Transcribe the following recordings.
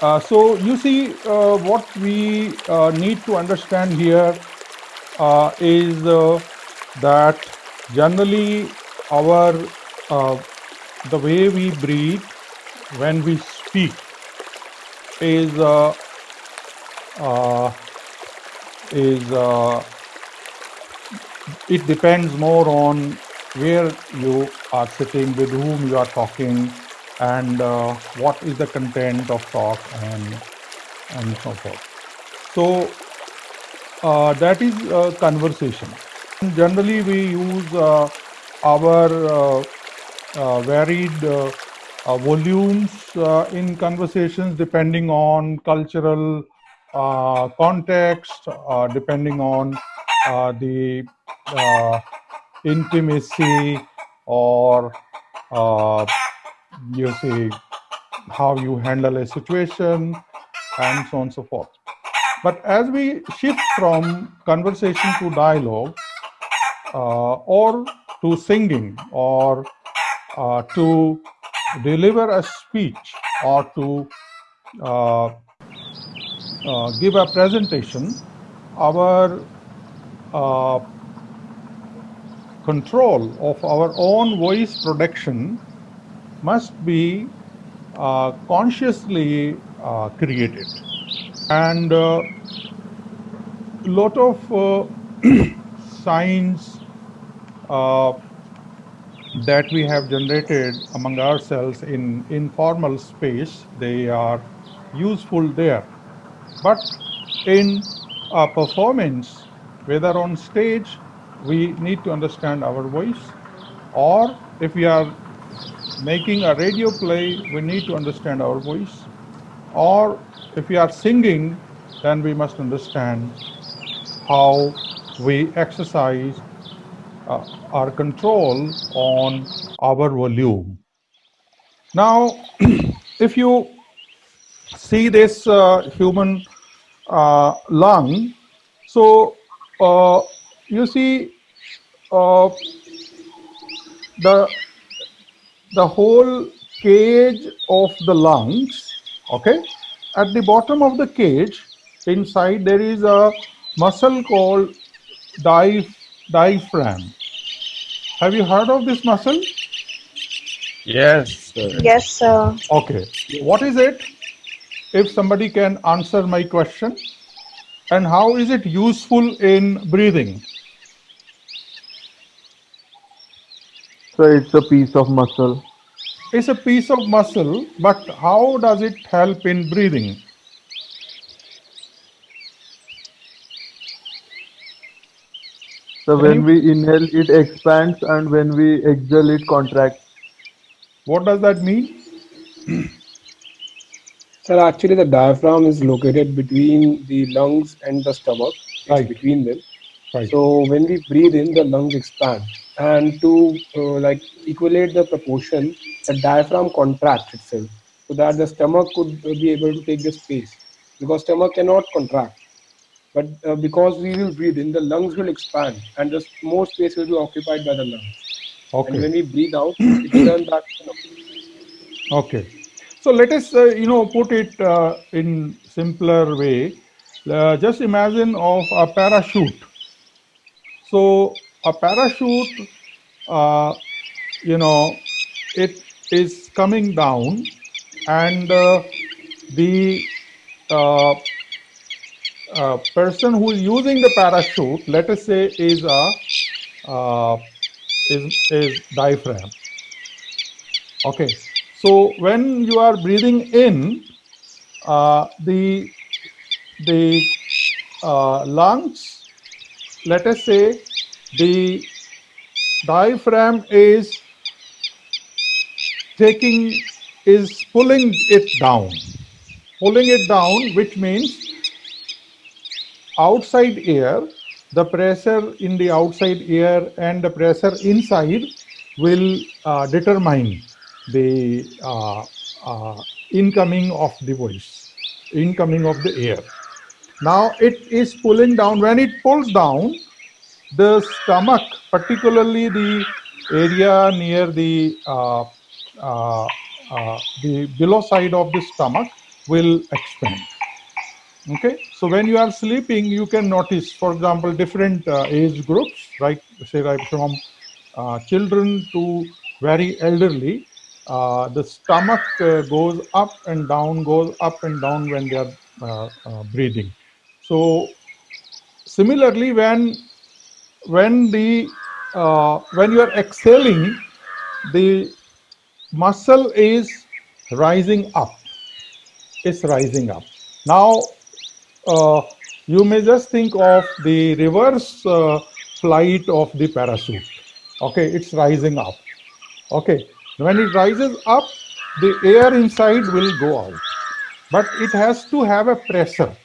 Uh, so you see, uh, what we uh, need to understand here uh, is uh, that generally our the way we breathe when we speak is is it depends more on where you are sitting, with whom you are talking, and uh, what is the content of talk and and so forth. So uh, that is uh, conversation. Generally, we use uh, our uh, uh, varied volumes in conversations depending on cultural context, depending on the intimacy or you see how you handle a situation and so on and so forth. But as we shift from conversation to dialogue uh, or to singing or uh, to deliver a speech or to uh, uh give a presentation, our uh, control of our own voice production must be uh, consciously uh, created. And a uh, lot of uh, signs uh, that we have generated among ourselves in informal space, they are useful there. But in a performance, whether on stage, we need to understand our voice, or if we are making a radio play, we need to understand our voice. Or if we are singing, then we must understand how we exercise uh, our control on our volume. Now, if you see this uh, human uh, lung, so uh, you see uh, the the whole cage of the lungs, okay? At the bottom of the cage, inside there is a muscle called diaphragm. Have you heard of this muscle? Yes, sir. Yes, sir. Okay. What is it? If somebody can answer my question. And how is it useful in breathing? So it's a piece of muscle. It's a piece of muscle, but how does it help in breathing? So when we inhale, it expands, and when we exhale, it contracts. What does that mean? Sir, actually, the diaphragm is located between the lungs and the stomach. It's right. between them. Right. So when we breathe in, the lungs expand. And to uh, like equate the proportion the diaphragm contracts itself so that the stomach could be able to take the space. Because stomach cannot contract. But uh, because we will breathe in the lungs will expand and the more space will be occupied by the lungs. Okay. and when we breathe out it turns back okay. So let us uh, you know put it uh, in simpler way. Uh, just imagine of a parachute so a parachute, uh, you know, it is coming down and uh, the uh, uh person who is using the parachute, let us say is a uh, is, is diaphragm. Okay, so when you are breathing in, uh, the the lungs, let us say the diaphragm is taking is pulling it down. Pulling it down which means outside air the pressure in the outside air and the pressure inside will uh, determine the uh, uh, incoming of the voice incoming of the air now it is pulling down when it pulls down the stomach, particularly the area near the uh, uh, uh, the below side of the stomach, will expand. Okay, so when you are sleeping, you can notice, for example, different uh, age groups, right? Say, right from uh, children to very elderly, uh, the stomach goes up and down, goes up and down when they are breathing. So similarly, when when the when you are exhaling, the muscle is rising up. It's rising up. Now, uh, you may just think of the reverse uh, flight of the parachute. Okay, it's rising up. Okay, when it rises up, the air inside will go out. But it has to have a pressure,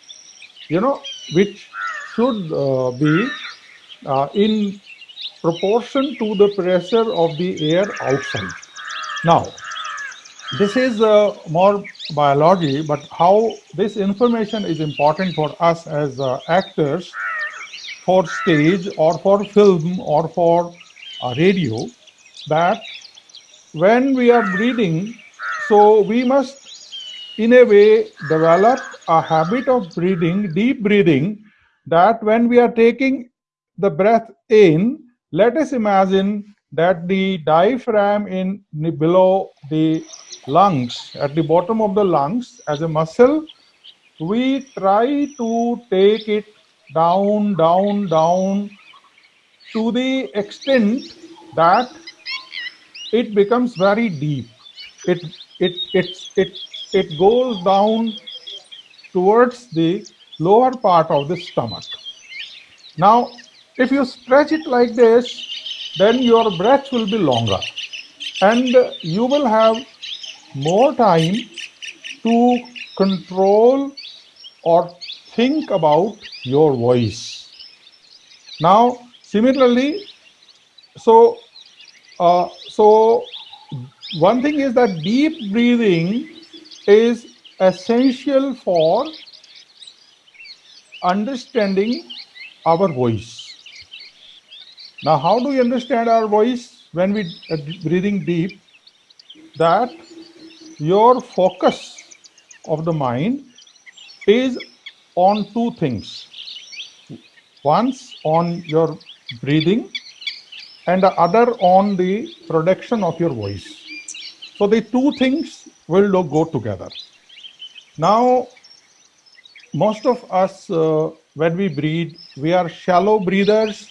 you know, which should uh, be uh, in proportion to the pressure of the air outside. Now, this is uh, more biology, but how this information is important for us as uh, actors for stage or for film or for uh, radio that when we are breathing, so we must in a way develop a habit of breathing, deep breathing, that when we are taking the breath in, let us imagine that the diaphragm in below the lungs, at the bottom of the lungs as a muscle, we try to take it down, down, down to the extent that it becomes very deep. It it it it it goes down towards the lower part of the stomach. Now, if you stretch it like this, then your breath will be longer and you will have more time to control or think about your voice. Now, similarly, so uh, so one thing is that deep breathing is essential for understanding our voice. Now, how do we understand our voice when we are breathing deep? That your focus of the mind is on two things. Once on your breathing and the other on the production of your voice. So the two things will go together. Now, most of us, uh, when we breathe, we are shallow breathers.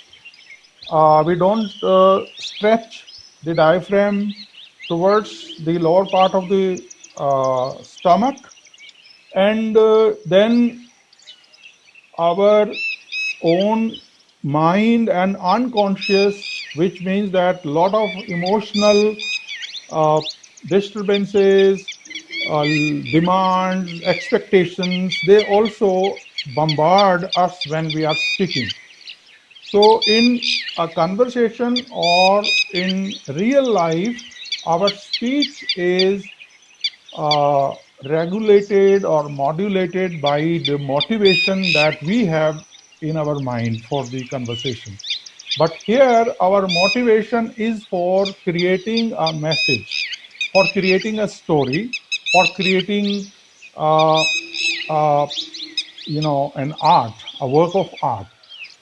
Uh, we don't uh, stretch the diaphragm towards the lower part of the uh, stomach. And uh, then our own mind and unconscious which means that lot of emotional uh, disturbances, uh, demands, expectations, they also bombard us when we are speaking. So in a conversation or in real life, our speech is uh, regulated or modulated by the motivation that we have in our mind for the conversation. But here our motivation is for creating a message, for creating a story, for creating, uh, uh, you know, an art, a work of art.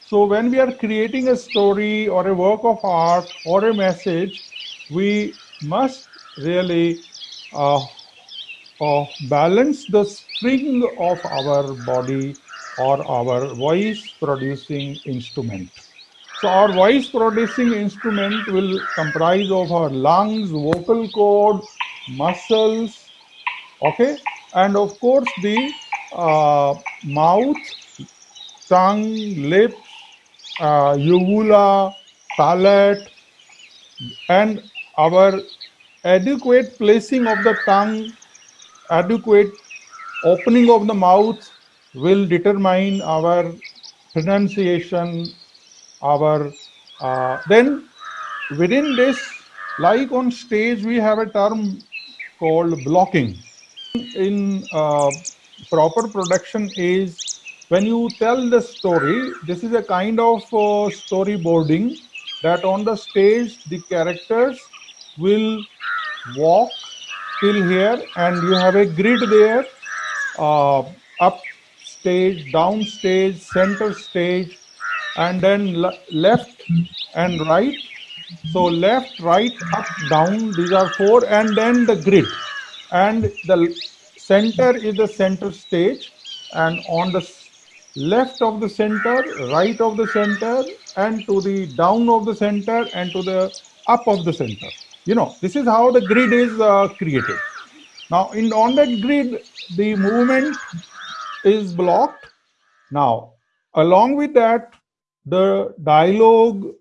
So when we are creating a story or a work of art or a message, we must really uh, uh balance the string of our body or our voice producing instrument. So our voice producing instrument will comprise of our lungs, vocal cord, muscles, okay, and of course the uh, mouth, tongue, lips, uh, uvula, palate, and our adequate placing of the tongue, adequate opening of the mouth will determine our pronunciation our uh, then within this like on stage we have a term called blocking. In uh, proper production is when you tell the story this is a kind of uh, storyboarding that on the stage the characters will walk till here and you have a grid there uh, up stage, down stage, center stage, and then left and right. So left, right, up, down, these are four, and then the grid. And the center is the center stage, and on the left of the center, right of the center, and to the down of the center, and to the up of the center. You know, this is how the grid is uh, created. Now, in on that grid, the movement is blocked. Now, along with that, the dialogue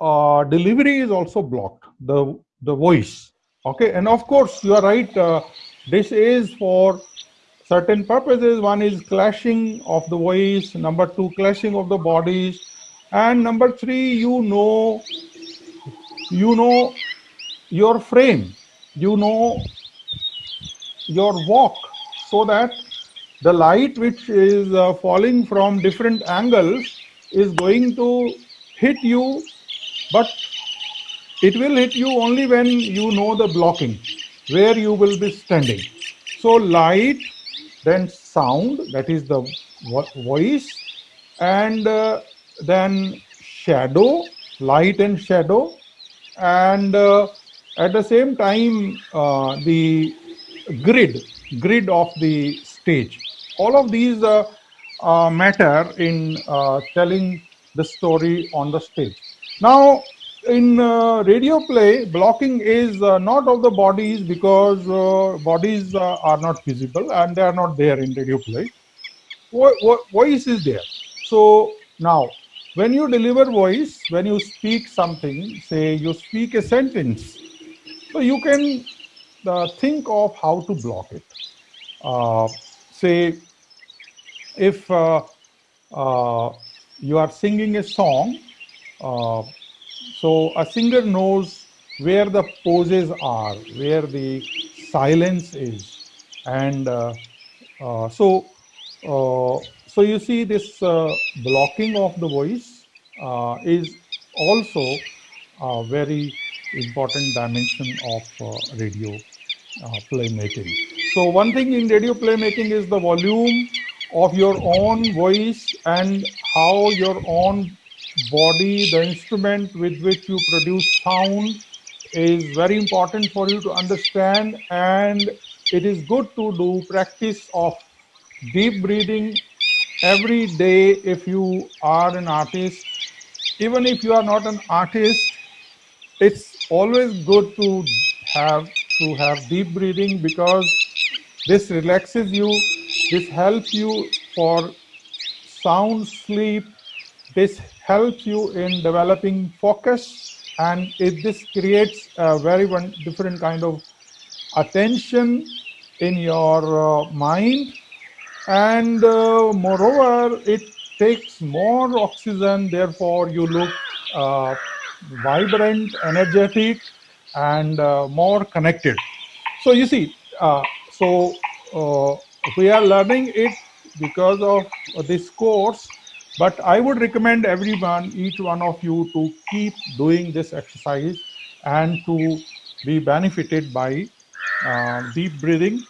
uh, delivery is also blocked, the, the voice. Okay, and of course, you are right. Uh, this is for certain purposes. One is clashing of the voice, number two, clashing of the bodies, and number three, you know, you know your frame, you know your walk, so that the light which is uh, falling from different angles is going to hit you, but it will hit you only when you know the blocking, where you will be standing. So light, then sound, that is the voice, and uh, then shadow, light and shadow, and uh, at the same time, uh, the grid, grid of the stage. All of these uh, uh, matter in uh, telling the story on the stage. Now, in uh, radio play, blocking is uh, not of the bodies because uh, bodies are not visible and they are not there in radio play. Vo vo voice is there. So now, when you deliver voice, when you speak something, say you speak a sentence, so you can think of how to block it. say if uh, uh, you are singing a song, uh, so a singer knows where the poses are, where the silence is. And uh, uh, so, uh, so you see this blocking of the voice is also a very important dimension of radio playmaking. So one thing in radio playmaking is the volume of your own voice and how your own body, the instrument with which you produce sound is very important for you to understand and it is good to do practice of deep breathing every day if you are an artist. Even if you are not an artist, it's always good to have to have deep breathing because this relaxes you this helps you for sound sleep. This helps you in developing focus. And it, this creates a very one different kind of attention in your uh, mind. And uh, moreover it takes more oxygen. Therefore you look uh, vibrant energetic and uh, more connected. So you see uh, so uh, we are learning it because of this course but i would recommend everyone each one of you to keep doing this exercise and to be benefited by uh, deep breathing